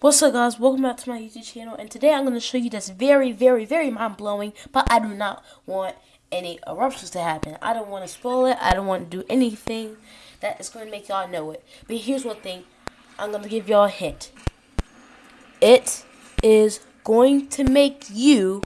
What's up guys, welcome back to my YouTube channel and today I'm going to show you this very, very, very mind-blowing but I do not want any eruptions to happen. I don't want to spoil it, I don't want to do anything that is going to make y'all know it. But here's one thing, I'm going to give y'all a hint. It is going to make you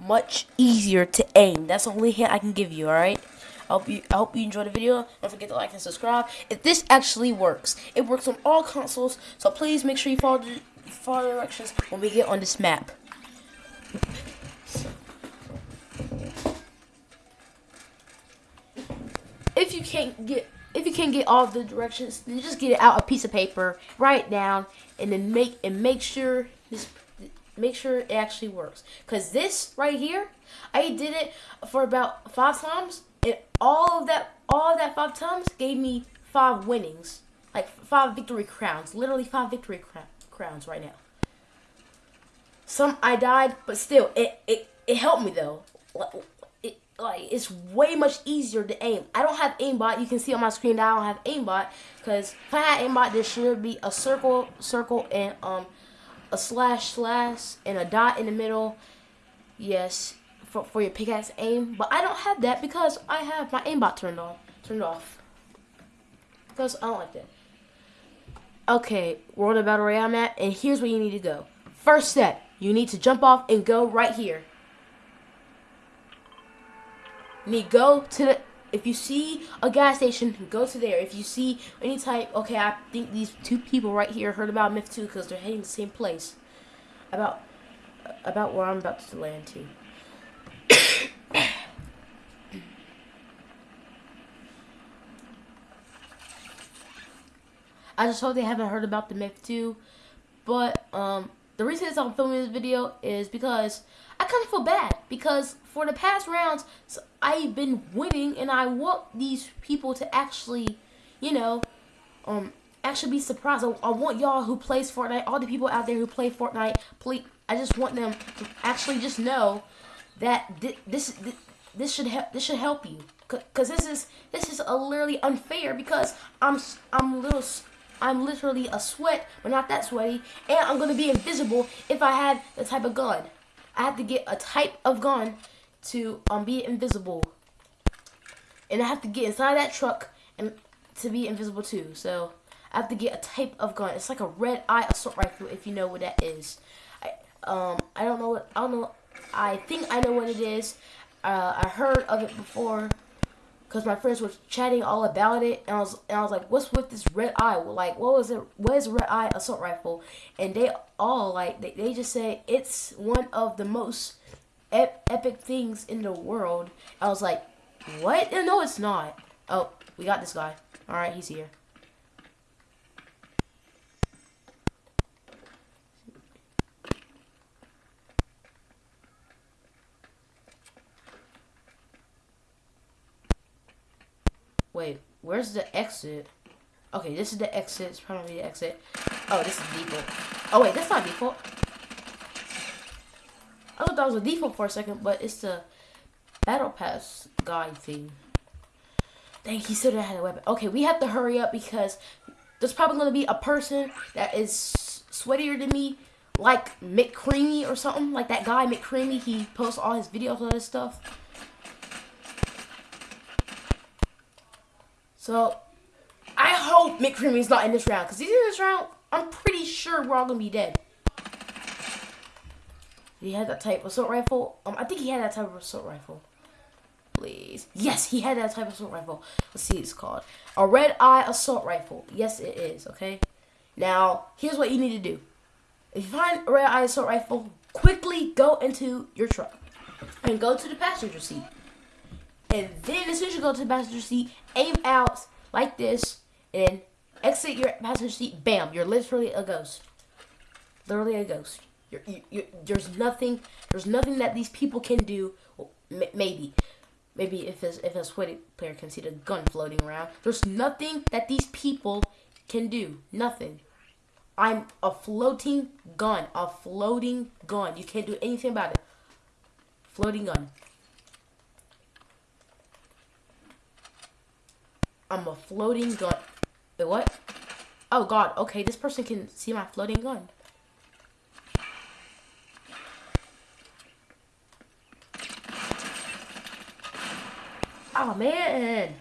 much easier to aim. That's the only hint I can give you, alright? I hope you I hope you enjoyed the video. Don't forget to like and subscribe. If this actually works, it works on all consoles. So please make sure you follow the follow directions when we get on this map. If you can't get if you can't get all the directions, then just get out a piece of paper, write it down, and then make and make sure this make sure it actually works. Cause this right here, I did it for about five times and all of that, all of that five times gave me five winnings, like five victory crowns. Literally five victory crowns right now. Some I died, but still, it it it helped me though. It like it's way much easier to aim. I don't have aimbot. You can see on my screen I don't have aimbot because if I had aimbot, there should be a circle, circle, and um a slash slash and a dot in the middle. Yes, for, for your pickaxe aim, but I don't have that because I have my aimbot turned on, turned off. Because I don't like that. Okay, we're on the battle royale map, and here's where you need to go. First step, you need to jump off and go right here. You need to go to the, if you see a gas station, go to there. If you see any type, okay, I think these two people right here heard about Myth 2 because they're heading the same place. About, about where I'm about to land to. I just hope they haven't heard about the myth too. But um, the reason I'm filming this video is because I kind of feel bad because for the past rounds I've been winning and I want these people to actually, you know, um, actually be surprised. I, I want y'all who plays Fortnite, all the people out there who play Fortnite, please, I just want them to actually just know that this this, this should help this should help you because this is this is a literally unfair because I'm I'm little I'm literally a sweat, but not that sweaty. And I'm going to be invisible if I have the type of gun. I have to get a type of gun to um, be invisible. And I have to get inside that truck and to be invisible too. So I have to get a type of gun. It's like a red eye assault rifle if you know what that is. I, um, I don't know what, I don't know, I think I know what it is. Uh, I heard of it before because my friends were chatting all about it, and I was and I was like, "What's with this red eye? Like, what was it? What is red eye assault rifle?" And they all like they, they just say it's one of the most ep epic things in the world. I was like, "What? No, it's not." Oh, we got this guy. All right, he's here. Wait, where's the exit? Okay, this is the exit. It's probably the exit. Oh, this is default. Oh, wait, that's not default. I thought that was a default for a second, but it's the battle pass guide thing. Dang, he still had a weapon. Okay, we have to hurry up because there's probably going to be a person that is sweatier than me, like McCreamy or something. Like that guy, McCreamy, he posts all his videos on this stuff. So, I hope McCreamy's not in this round. Because he's in this round, I'm pretty sure we're all going to be dead. He had that type of assault rifle. Um, I think he had that type of assault rifle. Please. Yes, he had that type of assault rifle. Let's see what it's called. A red eye assault rifle. Yes, it is, okay? Now, here's what you need to do. If you find a red eye assault rifle, quickly go into your truck. And go to the passenger seat. And then as soon as you go to the passenger seat, aim out like this, and exit your passenger seat. Bam! You're literally a ghost. Literally a ghost. You're, you, there's nothing. There's nothing that these people can do. Well, maybe, maybe if a, if a sweaty player can see the gun floating around. There's nothing that these people can do. Nothing. I'm a floating gun. A floating gun. You can't do anything about it. Floating gun. I'm a floating gun. Wait, what? Oh god, okay, this person can see my floating gun. Oh man.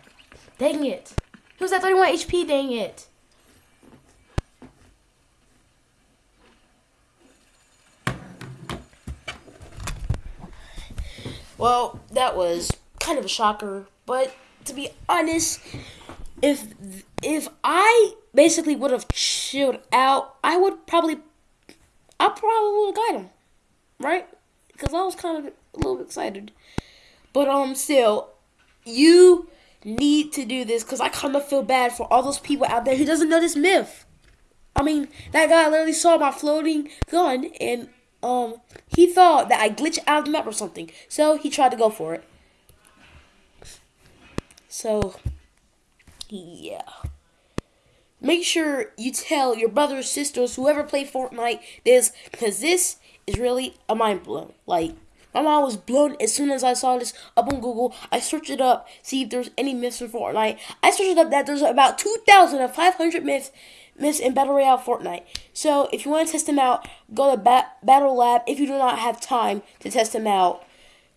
Dang it. He was at 31 HP, dang it. Well, that was kind of a shocker, but to be honest, if if I basically would have chilled out, I would probably I probably would have got him, right? Because I was kind of a little excited, but um, still, you need to do this because I kind of feel bad for all those people out there who doesn't know this myth. I mean, that guy literally saw my floating gun and um he thought that I glitched out of the map or something. So he tried to go for it. So yeah. Make sure you tell your brothers, sisters, whoever play Fortnite this because this is really a mind blow. Like my mind was blown as soon as I saw this up on Google. I searched it up, see if there's any myths for Fortnite. I searched up that there's about 2,500 myths, myths in Battle Royale Fortnite. So if you want to test them out, go to ba- Battle Lab if you do not have time to test them out.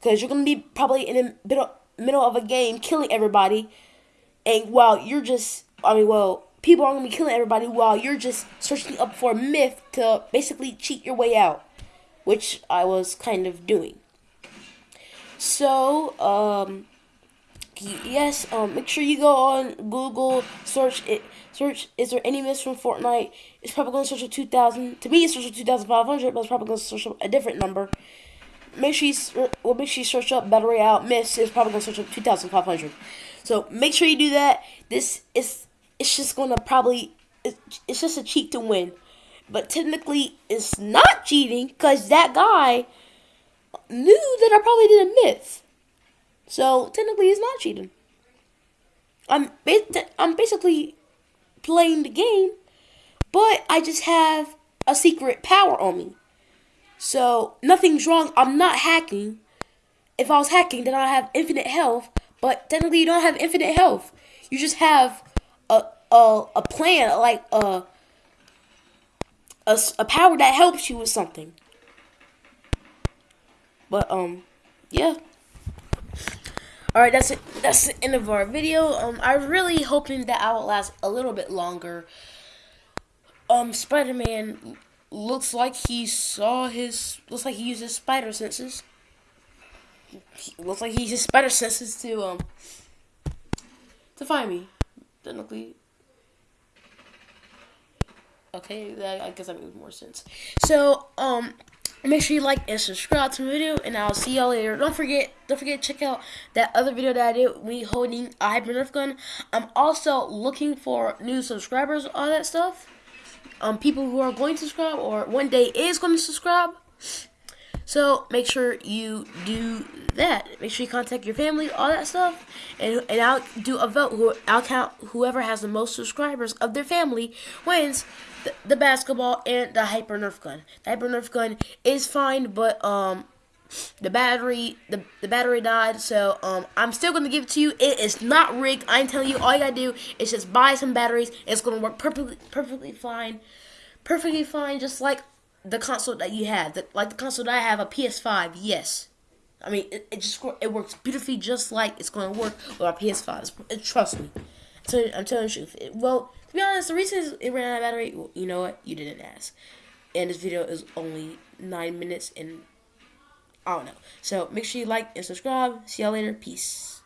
Because you're going to be probably in the middle, middle of a game killing everybody. And while you're just, I mean, well, people are to be killing everybody while you're just searching up for a myth to basically cheat your way out. Which I was kind of doing. So, um, yes, um, make sure you go on Google, search it, search, is there any myths from Fortnite? It's probably going to search a 2000. To me, it's search a 2500, but it's probably going to search a different number. Make sure you, well, make sure you search up Battle Royale myths. It's probably to search up 2500. So, make sure you do that. This is, it's just going to probably, it's just a cheat to win. But technically, it's not cheating because that guy knew that I probably did a myth. So technically, it's not cheating. I'm I'm basically playing the game, but I just have a secret power on me. So nothing's wrong. I'm not hacking. If I was hacking, then I'd have infinite health. But technically, you don't have infinite health. You just have a a a plan, like a a, a power that helps you with something. But um, yeah. All right, that's it. That's the end of our video. Um, I'm really hoping that I will last a little bit longer. Um, Spider-Man looks like he saw his. Looks like he used his spider senses. He, looks like he used his spider senses to um to find me. Technically. Okay, that, I guess that makes more sense. So, um, Make sure you like and subscribe to the video, and I'll see y'all later. Don't forget, don't forget to check out that other video that I did me holding a hyper nerf gun. I'm also looking for new subscribers, all that stuff. Um, people who are going to subscribe or one day is going to subscribe. So make sure you do that. Make sure you contact your family, all that stuff, and and I'll do a vote. Who I'll count whoever has the most subscribers of their family wins the, the basketball and the hyper nerf gun. The hyper nerf gun is fine, but um the battery the, the battery died so um i'm still gonna give it to you. It is not rigged. I'm telling you. All you gotta do is just buy some batteries. It's gonna work perfectly perfectly fine. Perfectly fine just like the console that you have. The, like the console that i have a ps5 yes. I mean it, it just it works beautifully just like it's gonna work with our ps5 it, trust me. So i'm telling you it, well to be honest, the reason it ran out of battery, well, you know what? You didn't ask. And this video is only nine minutes and I don't know. So make sure you like and subscribe. See y'all later. Peace.